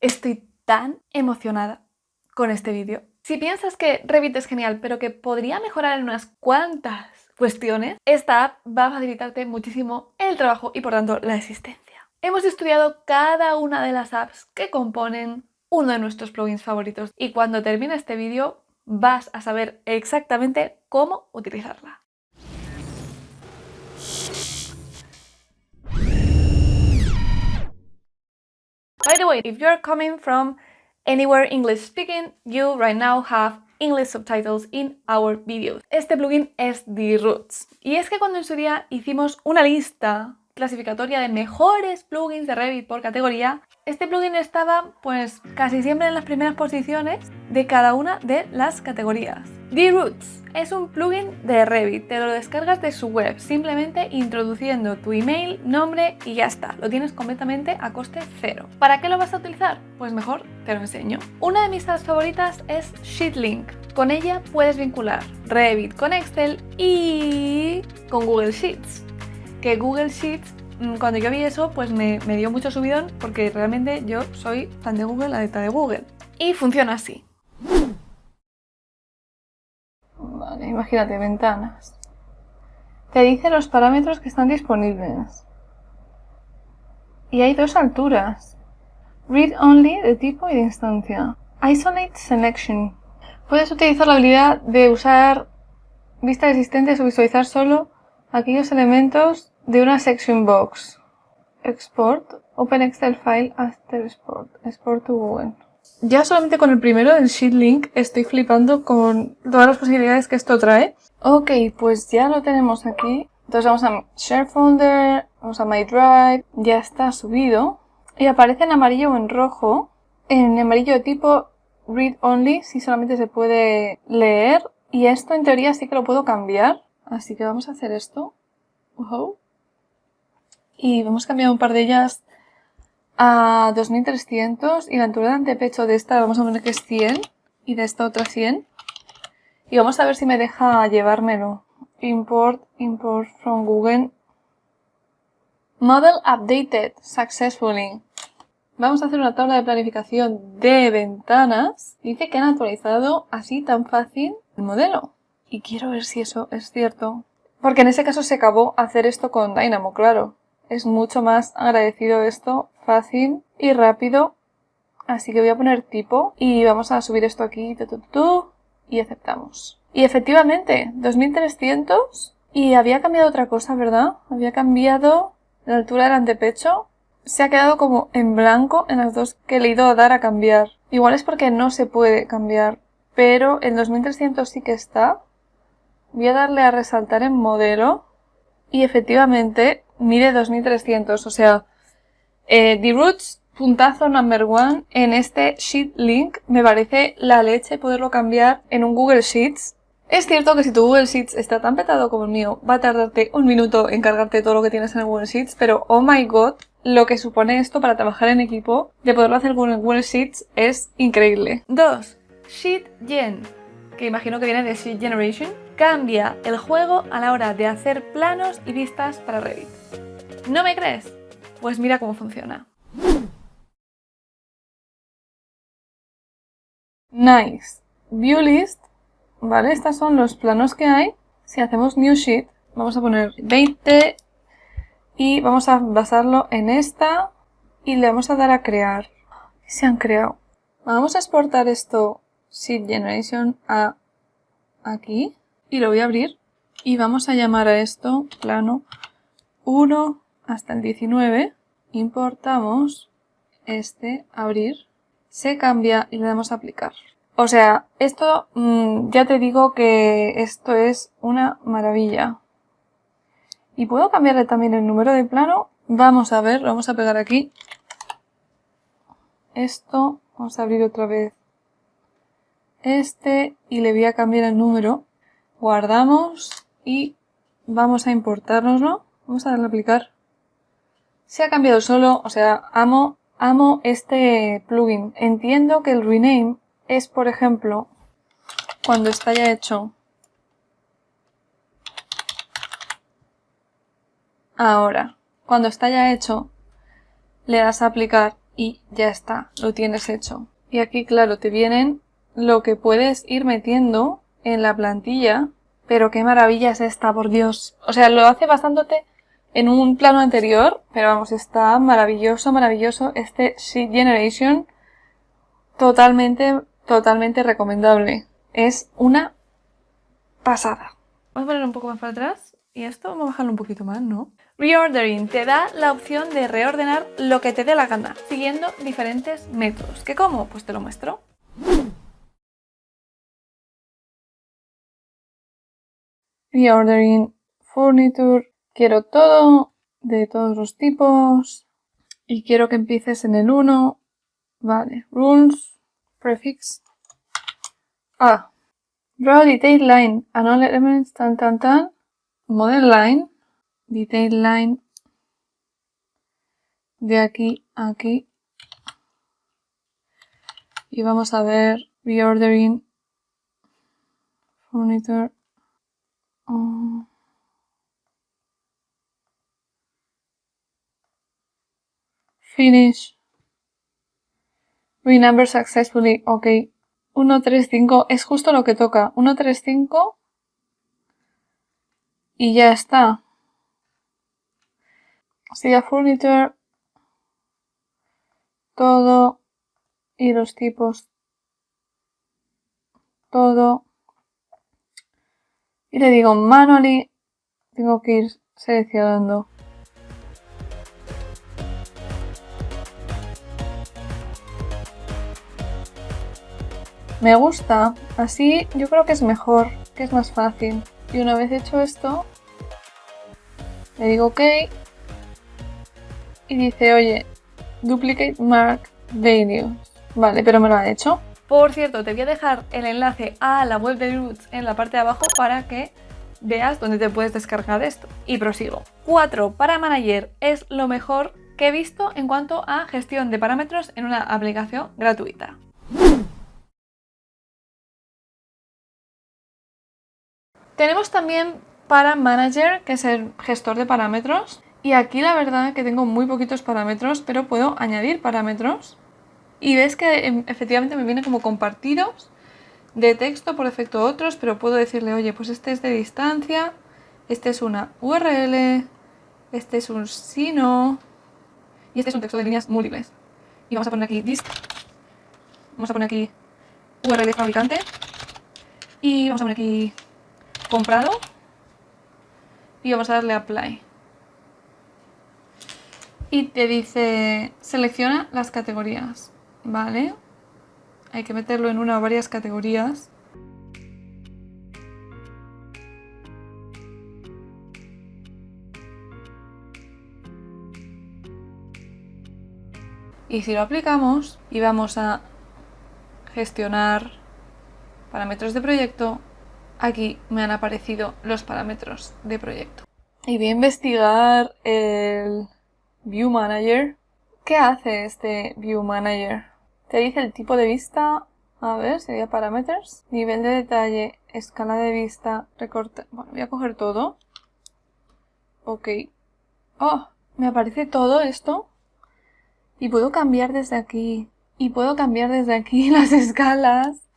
Estoy tan emocionada con este vídeo. Si piensas que Revit es genial, pero que podría mejorar en unas cuantas cuestiones, esta app va a facilitarte muchísimo el trabajo y por tanto la existencia. Hemos estudiado cada una de las apps que componen uno de nuestros plugins favoritos y cuando termine este vídeo vas a saber exactamente cómo utilizarla. By the way, if you're coming from anywhere English speaking, you right now have English subtitles in our videos. Este plugin es The Roots. Y es que cuando en su día hicimos una lista clasificatoria de mejores plugins de Revit por categoría, este plugin estaba pues casi siempre en las primeras posiciones de cada una de las categorías. The Roots es un plugin de Revit, te lo descargas de su web, simplemente introduciendo tu email, nombre y ya está, lo tienes completamente a coste cero. ¿Para qué lo vas a utilizar? Pues mejor te lo enseño. Una de mis apps favoritas es Sheetlink, con ella puedes vincular Revit con Excel y con Google Sheets que Google Sheets, mm, cuando yo vi eso, pues me, dio mucho subidón porque realmente yo soy fan de Google, adicta de Google. Y funciona así. Vale, imagínate, ventanas. Te dice los parámetros que están disponibles. Y hay dos alturas. Read Only de tipo y de instancia. Isolate Selection. Puedes utilizar la habilidad de usar vistas existentes o visualizar solo aquellos elementos de una section box. Export, Open Excel File after Export, Export to Google. Ya solamente con el primero, el Sheet Link, estoy flipando con todas las posibilidades que esto trae. Ok, pues ya lo tenemos aquí. Entonces vamos a Share Folder, vamos a My Drive, ya está subido. Y aparece en amarillo o en rojo. En amarillo de tipo Read Only, si solamente se puede leer. Y esto en teoría sí que lo puedo cambiar. Así que vamos a hacer esto. Y vamos a cambiar un par de ellas a 2300 y la altura de antepecho de esta vamos a poner que es 100 y de esta otra 100. Y vamos a ver si me deja llevármelo. Import, import from Google. Model updated successfully. Vamos a hacer una tabla de planificación de ventanas. Dice que han actualizado así tan fácil el modelo. Y quiero ver si eso es cierto. Porque en ese caso se acabó hacer esto con Dynamo, claro. Es mucho más agradecido esto, fácil y rápido. Así que voy a poner tipo y vamos a subir esto aquí y aceptamos. Y efectivamente, 2300 y había cambiado otra cosa, ¿verdad? Había cambiado la altura del antepecho. Se ha quedado como en blanco en las dos que he ido a dar a cambiar. Igual es porque no se puede cambiar, pero en 2300 sí que está. Voy a darle a resaltar en modelo y efectivamente mide 2300, o sea, eh, The Roots, puntazo number one en este Sheet Link, me parece la leche poderlo cambiar en un Google Sheets. Es cierto que si tu Google Sheets está tan petado como el mío, va a tardarte un minuto en cargarte todo lo que tienes en el Google Sheets, pero oh my god, lo que supone esto para trabajar en equipo, de poderlo hacer con el Google Sheets, es increíble. 2. Sheet Gen, que imagino que viene de Sheet Generation cambia el juego a la hora de hacer planos y vistas para Revit. ¿No me crees? Pues mira cómo funciona. Nice. View list. Vale, estos son los planos que hay. Si hacemos New Sheet, vamos a poner 20 y vamos a basarlo en esta y le vamos a dar a crear. Se han creado. Vamos a exportar esto Sheet Generation a aquí y lo voy a abrir. Y vamos a llamar a esto plano 1 hasta el 19 importamos este abrir. Se cambia y le damos a aplicar. O sea esto mm, ya te digo que esto es una maravilla. Y puedo cambiarle también el número de plano. Vamos a ver, vamos a pegar aquí. Esto, vamos a abrir otra vez este y le voy a cambiar el número guardamos y vamos a importárnoslo. Vamos a darle a aplicar. Se ha cambiado solo, o sea, amo, amo este plugin. Entiendo que el rename es, por ejemplo, cuando está ya hecho. Ahora, cuando está ya hecho, le das a aplicar y ya está, lo tienes hecho. Y aquí, claro, te vienen lo que puedes ir metiendo en la plantilla. Pero qué maravilla es esta, por Dios. O sea, lo hace bastante en un plano anterior, pero vamos, está maravilloso, maravilloso. Este Sheet Generation, totalmente, totalmente recomendable. Es una pasada. Vamos a ponerlo un poco más para atrás. Y esto vamos a bajarlo un poquito más, ¿no? Reordering te da la opción de reordenar lo que te dé la gana, siguiendo diferentes métodos. ¿Qué cómo? Pues te lo muestro. Reordering Furniture. Quiero todo, de todos los tipos. Y quiero que empieces en el 1. Vale. Rules. Prefix. Ah. Draw detail line. And all elements. Tan, tan, tan. Model line. Detail line. De aquí a aquí. Y vamos a ver reordering furniture Finish. Renumber successfully. Ok. 135 es justo lo que toca. 135 y ya está. Siga furniture. Todo. Y los tipos. Todo. Y le digo manually. Tengo que ir seleccionando. Me gusta, así yo creo que es mejor, que es más fácil. Y una vez hecho esto, le digo OK y dice, oye, duplicate mark videos. Vale, pero me lo ha hecho. Por cierto, te voy a dejar el enlace a la web de Roots en la parte de abajo para que veas dónde te puedes descargar esto. Y prosigo. 4. Para Manager es lo mejor que he visto en cuanto a gestión de parámetros en una aplicación gratuita. Tenemos también para Manager, que es el gestor de parámetros. Y aquí la verdad que tengo muy poquitos parámetros, pero puedo añadir parámetros. Y ves que em, efectivamente me viene como compartidos de texto, por defecto otros, pero puedo decirle, oye, pues este es de distancia, este es una URL, este es un sino y este es un texto de líneas múltiples. Y vamos a poner aquí dist, vamos a poner aquí URL fabricante y vamos a poner aquí comprado y vamos a darle apply. Y te dice, selecciona las categorías, ¿vale? Hay que meterlo en una o varias categorías. Y si lo aplicamos y vamos a gestionar parámetros de proyecto, aquí me han aparecido los parámetros de proyecto. Y voy a investigar el View Manager. ¿Qué hace este View Manager? Te dice el tipo de vista, a ver, sería parámetros, nivel de detalle, escala de vista, recorte. Bueno, voy a coger todo. Ok. Oh, me aparece todo esto. Y puedo cambiar desde aquí. Y puedo cambiar desde aquí las escalas.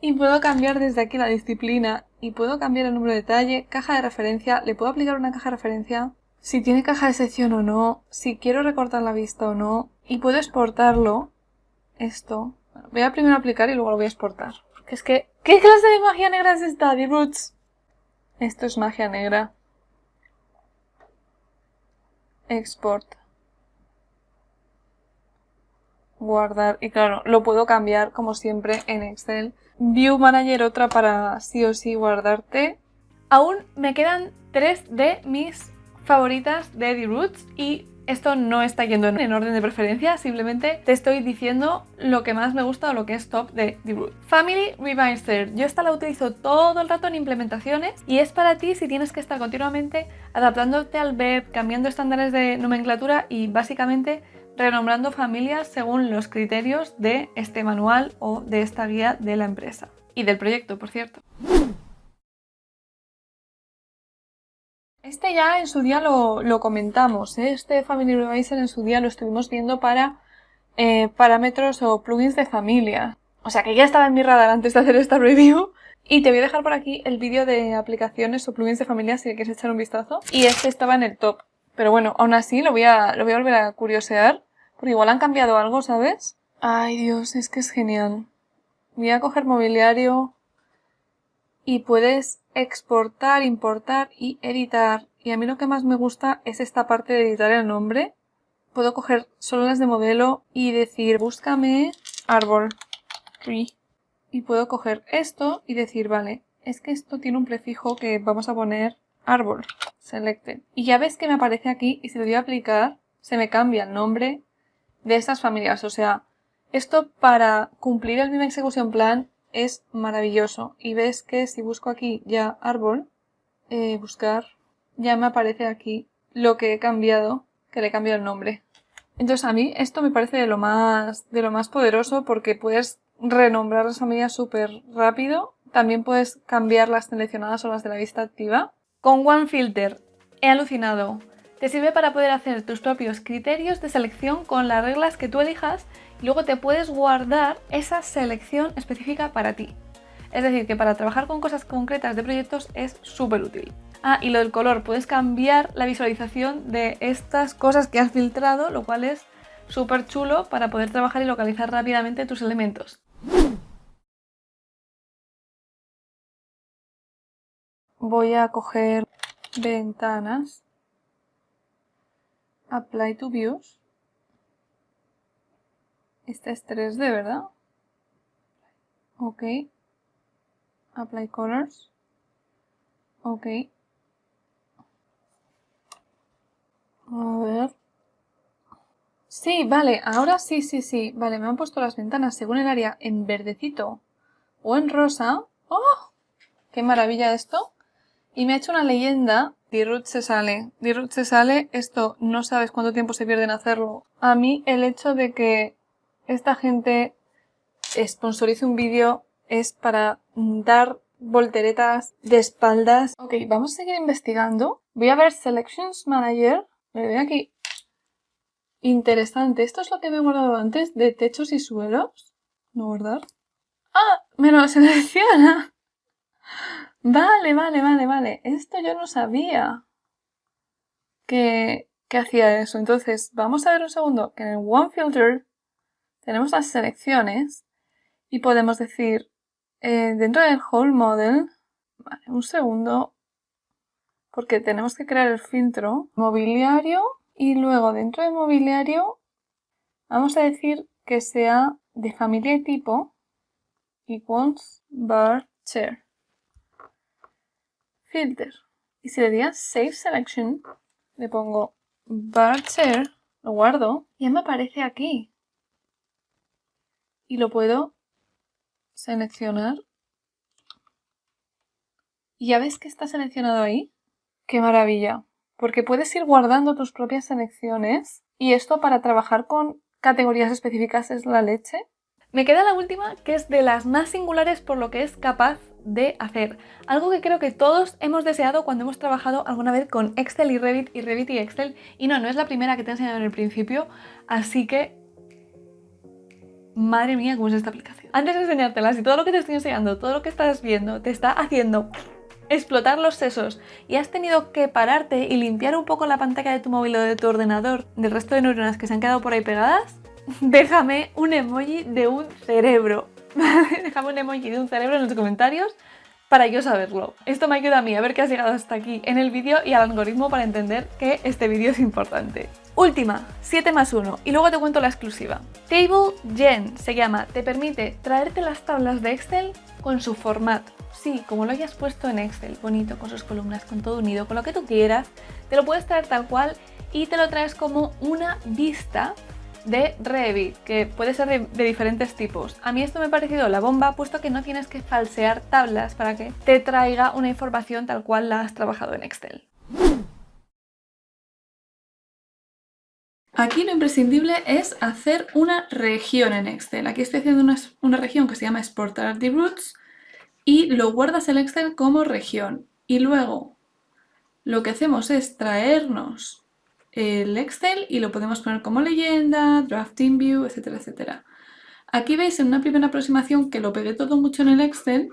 Y puedo cambiar desde aquí la disciplina y puedo cambiar el número de detalle, caja de referencia, le puedo aplicar una caja de referencia, si tiene caja de sección o no, si quiero recortar la vista o no, y puedo exportarlo, esto. voy a primero aplicar y luego lo voy a exportar. Porque es que, ¿qué clase de magia negra es esta, The Roots? Esto es magia negra. Export. Guardar. Y claro, lo puedo cambiar como siempre en Excel View Manager otra para sí o sí guardarte. Aún me quedan tres de mis favoritas de The Roots y esto no está yendo en orden de preferencia, simplemente te estoy diciendo lo que más me gusta o lo que es top de The Roots. Family Revisor. Yo esta la utilizo todo el rato en implementaciones y es para ti si tienes que estar continuamente adaptándote al web, cambiando estándares de nomenclatura y básicamente renombrando familias según los criterios de este manual o de esta guía de la empresa. Y del proyecto, por cierto. Este ya en su día lo, comentamos, ¿eh? este Family Revisor en su día lo estuvimos viendo para eh, parámetros o plugins de familia. O sea que ya estaba en mi radar antes de hacer esta review. Y te voy a dejar por aquí el vídeo de aplicaciones o plugins de familia si quieres echar un vistazo. Y este estaba en el top. Pero bueno, aún así lo voy a, lo voy a volver a curiosear. Porque igual han cambiado algo, ¿sabes? Ay Dios, es que es genial. Voy a coger mobiliario. Y puedes exportar, importar y editar. Y a mí lo que más me gusta es esta parte de editar el nombre. Puedo coger solo las de modelo y decir búscame árbol. Y puedo coger esto y decir, vale, es que esto tiene un prefijo que vamos a poner árbol, selected. Y ya ves que me aparece aquí y si lo voy a aplicar, se me cambia el nombre de estas familias. O sea, esto para cumplir el mismo execution plan es maravilloso. Y ves que si busco aquí ya árbol, eh, buscar, ya me aparece aquí lo que he cambiado, que le he cambiado el nombre. Entonces a mí esto me parece de lo más, de lo más poderoso porque puedes renombrar las familias súper rápido. También puedes cambiar las seleccionadas o las de la vista activa. Con OneFilter he alucinado. Te sirve para poder hacer tus propios criterios de selección con las reglas que tú elijas luego te puedes guardar esa selección específica para ti. Es decir, que para trabajar con cosas concretas de proyectos es súper útil. Ah, y lo del color, puedes cambiar la visualización de estas cosas que has filtrado, lo cual es súper chulo para poder trabajar y localizar rápidamente tus elementos. Voy a coger ventanas, apply to views. Esta es 3D, ¿verdad? Ok. Apply colors. Ok. A ver. Sí, vale, ahora sí, sí, sí. Vale, me han puesto las ventanas según el área en verdecito o en rosa. ¡Oh! ¡Qué maravilla esto! Y me ha hecho una leyenda. Dirut se sale. Dirut se sale. Esto no sabes cuánto tiempo se pierde en hacerlo. A mí el hecho de que esta gente sponsorice un vídeo es para dar volteretas de espaldas. Ok, vamos a seguir investigando. Voy a ver Selections Manager. Me voy aquí Interesante. Esto es lo que me he guardado antes de techos y suelos. No guardar. ¡Ah! Me lo selecciona. Vale, vale, vale, vale. Esto yo no sabía que, que hacía eso. Entonces, vamos a ver un segundo que en el One Filter tenemos las selecciones y podemos decir eh, dentro del Whole Model, vale, un segundo, porque tenemos que crear el filtro, mobiliario, y luego dentro de mobiliario vamos a decir que sea de familia y tipo equals bar chair. Filter. Y si le digo Save Selection, le pongo bar chair, lo guardo y ya me aparece aquí. Y lo puedo seleccionar. Y ya ves que está seleccionado ahí. ¡Qué maravilla! porque puedes ir guardando tus propias selecciones y esto para trabajar con categorías específicas es la leche. Me queda la última, que es de las más singulares por lo que es capaz de hacer. Algo que creo que todos hemos deseado cuando hemos trabajado alguna vez con Excel y Revit y Revit y Excel. Y no, no es la primera que te he enseñado en el principio, así que... Madre mía, cómo es esta aplicación. Antes de enseñártela, si todo lo que te estoy enseñando, todo lo que estás viendo, te está haciendo explotar los sesos y has tenido que pararte y limpiar un poco la pantalla de tu móvil o de tu ordenador del resto de neuronas que se han quedado por ahí pegadas, déjame un emoji de un cerebro. déjame un emoji de un cerebro en los comentarios para yo saberlo. Esto me ayuda a mí a ver que has llegado hasta aquí en el vídeo y al algoritmo para entender que este vídeo es importante. Última, 7 más 1, y luego te cuento la exclusiva. Table Gen se llama, te permite traerte las tablas de Excel con su formato. Sí, como lo hayas puesto en Excel, bonito, con sus columnas, con todo unido, con lo que tú quieras, te lo puedes traer tal cual y te lo traes como una vista de Revit, que puede ser de, diferentes tipos. A mí esto me ha parecido la bomba, puesto que no tienes que falsear tablas para que te traiga una información tal cual la has trabajado en Excel. Aquí lo imprescindible es hacer una región en Excel. Aquí estoy haciendo una, región que se llama Exportar the Roots y lo guardas el Excel como región. Y luego lo que hacemos es traernos el Excel y lo podemos poner como leyenda, drafting view, etcétera, etcétera. Aquí veis en una primera aproximación que lo pegué todo mucho en el Excel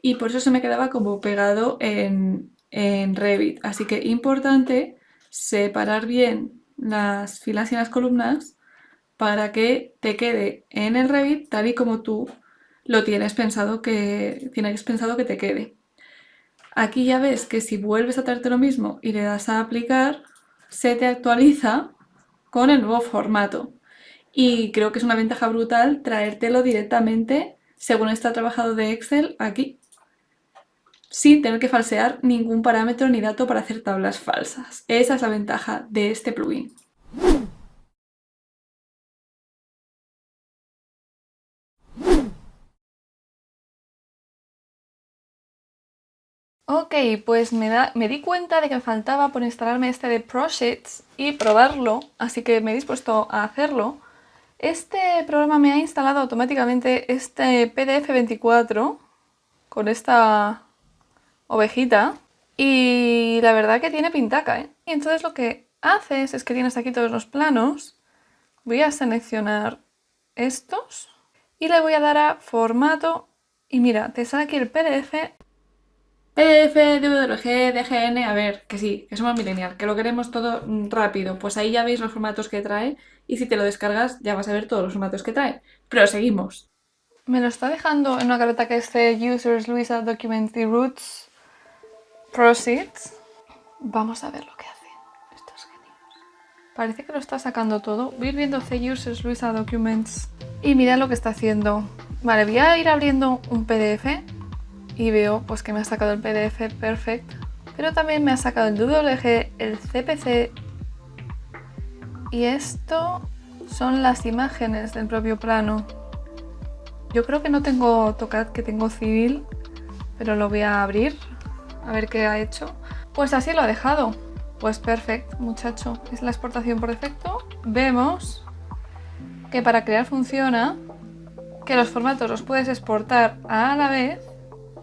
y por eso se me quedaba como pegado en, en Revit. Así que importante separar bien las filas y las columnas para que te quede en el Revit tal y como tú lo tienes pensado que, tienes pensado que te quede. Aquí ya ves que si vuelves a traerte lo mismo y le das a aplicar, se te actualiza con el nuevo formato. Y creo que es una ventaja brutal traértelo directamente, según está trabajado de Excel, aquí. Sin tener que falsear ningún parámetro ni dato para hacer tablas falsas. Esa es la ventaja de este plugin. Ok, pues me, di cuenta de que faltaba por instalarme este de ProSheets y probarlo, así que me he dispuesto a hacerlo. Este programa me ha instalado automáticamente este PDF 24 con esta ovejita y la verdad que tiene pintaca, ¿eh? Y entonces lo que haces es que tienes aquí todos los planos, voy a seleccionar estos y le voy a dar a formato y mira, te sale aquí el PDF PDF, DWG, DGN, a ver, que sí, que somos millennial, que lo queremos todo rápido. Pues ahí ya veis los formatos que trae y si te lo descargas ya vas a ver todos los formatos que trae. Pero seguimos. Me lo está dejando en una carpeta que es Users, Luisa, Documents y Roots, Proceeds. Vamos a ver lo que hace. Esto es genial. Parece que lo está sacando todo. Voy a ir viendo C Users, Luisa, Documents y mira lo que está haciendo. Vale, voy a ir abriendo un PDF y veo pues que me ha sacado el PDF perfect, pero también me ha sacado el WG, el CPC y esto son las imágenes del propio plano. Yo creo que no tengo AutoCAD, que tengo Civil, pero lo voy a abrir a ver qué ha hecho. Pues así lo ha dejado. Pues perfecto, muchacho. Es la exportación por defecto. Vemos que para crear funciona, que los formatos los puedes exportar a la vez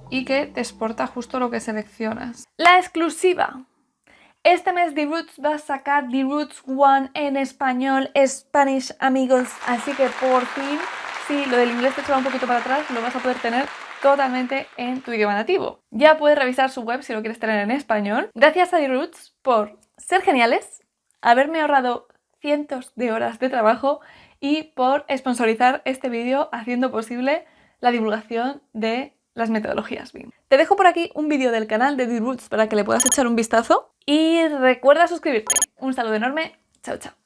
y que te exporta justo lo que seleccionas. La exclusiva. Este mes The Roots va a sacar The Roots One en español, Spanish amigos, así que por fin, si lo del inglés te echaba un poquito para atrás, lo vas a poder tener totalmente en tu idioma nativo. Ya puedes revisar su web si lo quieres tener en español. Gracias a The Roots por ser geniales, haberme ahorrado cientos de horas de trabajo y por sponsorizar este vídeo haciendo posible la divulgación de las metodologías BIM. Te dejo por aquí un vídeo del canal de The Roots para que le puedas echar un vistazo y recuerda suscribirte. Un saludo enorme, chao chao.